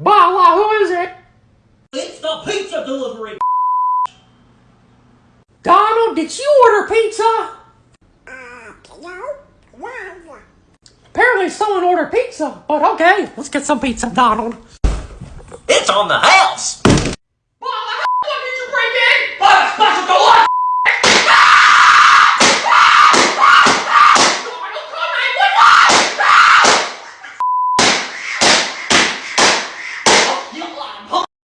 Bala, who is it? It's the pizza delivery. Donald, did you order pizza? Uh, no. Apparently someone ordered pizza, but okay, let's get some pizza, Donald. It's on the house.